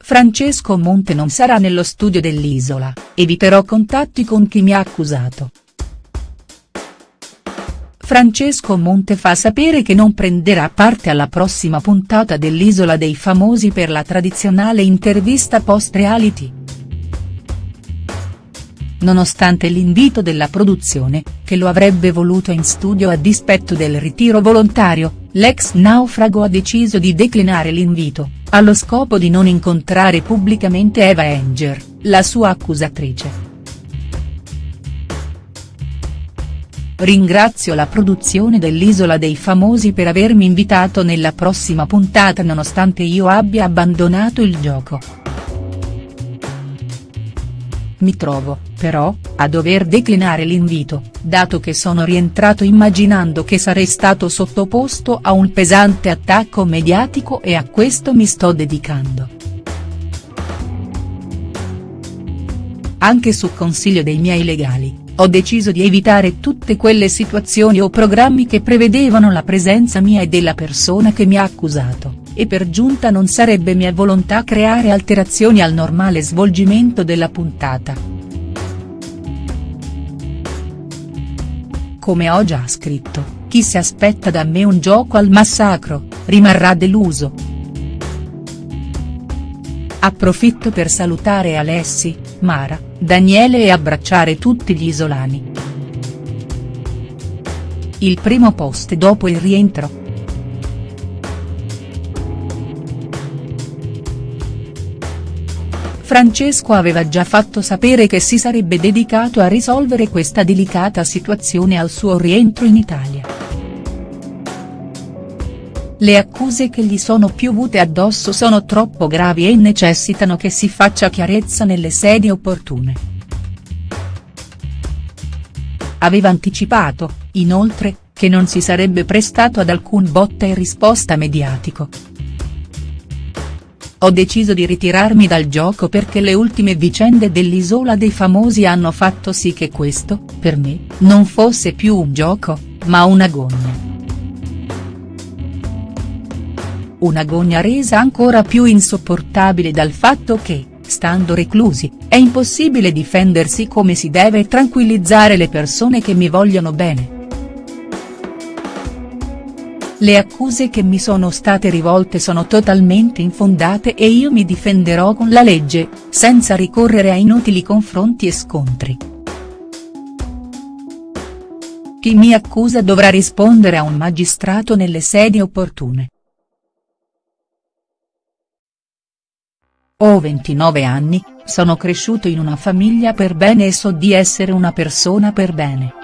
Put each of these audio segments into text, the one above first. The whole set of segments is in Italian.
Francesco Monte non sarà nello studio dell'Isola, eviterò contatti con chi mi ha accusato. Francesco Monte fa sapere che non prenderà parte alla prossima puntata dell'Isola dei Famosi per la tradizionale intervista post-reality. Nonostante l'invito della produzione, che lo avrebbe voluto in studio a dispetto del ritiro volontario, l'ex naufrago ha deciso di declinare l'invito, allo scopo di non incontrare pubblicamente Eva Enger, la sua accusatrice. Ringrazio la produzione dell'Isola dei Famosi per avermi invitato nella prossima puntata nonostante io abbia abbandonato il gioco. Mi trovo, però, a dover declinare l'invito, dato che sono rientrato immaginando che sarei stato sottoposto a un pesante attacco mediatico e a questo mi sto dedicando. Anche su consiglio dei miei legali, ho deciso di evitare tutte quelle situazioni o programmi che prevedevano la presenza mia e della persona che mi ha accusato, e per giunta non sarebbe mia volontà creare alterazioni al normale svolgimento della puntata. Come ho già scritto, chi si aspetta da me un gioco al massacro, rimarrà deluso. Approfitto per salutare Alessi, Mara, Daniele e abbracciare tutti gli isolani. Il primo post dopo il rientro. Francesco aveva già fatto sapere che si sarebbe dedicato a risolvere questa delicata situazione al suo rientro in Italia. Le accuse che gli sono piovute addosso sono troppo gravi e necessitano che si faccia chiarezza nelle sedi opportune. Aveva anticipato, inoltre, che non si sarebbe prestato ad alcun botta e risposta mediatico. Ho deciso di ritirarmi dal gioco perché le ultime vicende dell'Isola dei Famosi hanno fatto sì che questo, per me, non fosse più un gioco, ma un'agonia. Un'agonia resa ancora più insopportabile dal fatto che, stando reclusi, è impossibile difendersi come si deve e tranquillizzare le persone che mi vogliono bene. Le accuse che mi sono state rivolte sono totalmente infondate e io mi difenderò con la legge, senza ricorrere a inutili confronti e scontri. Chi mi accusa dovrà rispondere a un magistrato nelle sedi opportune. Ho 29 anni, sono cresciuto in una famiglia per bene e so di essere una persona per bene.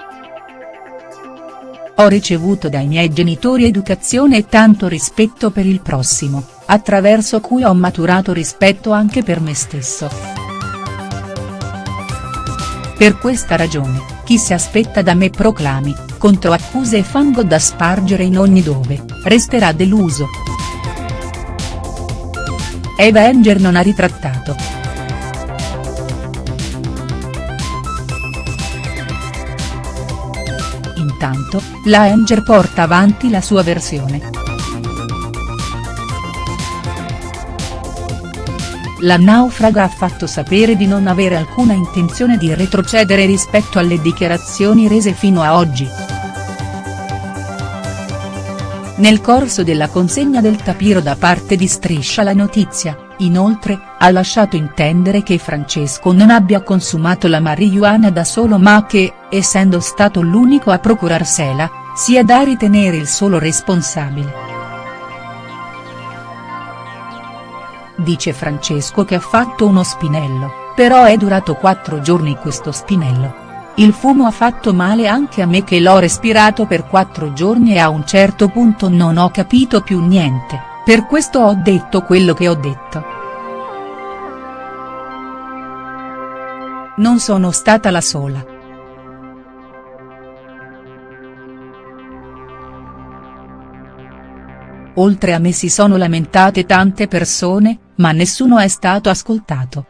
Ho ricevuto dai miei genitori educazione e tanto rispetto per il prossimo, attraverso cui ho maturato rispetto anche per me stesso. Per questa ragione, chi si aspetta da me proclami, contro accuse e fango da spargere in ogni dove, resterà deluso. Eva Enger non ha ritrattato. Intanto, la Enger porta avanti la sua versione. La naufraga ha fatto sapere di non avere alcuna intenzione di retrocedere rispetto alle dichiarazioni rese fino a oggi. Nel corso della consegna del tapiro da parte di Striscia la notizia, inoltre, ha lasciato intendere che Francesco non abbia consumato la marijuana da solo ma che, essendo stato l'unico a procurarsela, sia da ritenere il solo responsabile. Dice Francesco che ha fatto uno spinello, però è durato quattro giorni questo spinello. Il fumo ha fatto male anche a me che l'ho respirato per quattro giorni e a un certo punto non ho capito più niente, per questo ho detto quello che ho detto. Non sono stata la sola. Oltre a me si sono lamentate tante persone, ma nessuno è stato ascoltato.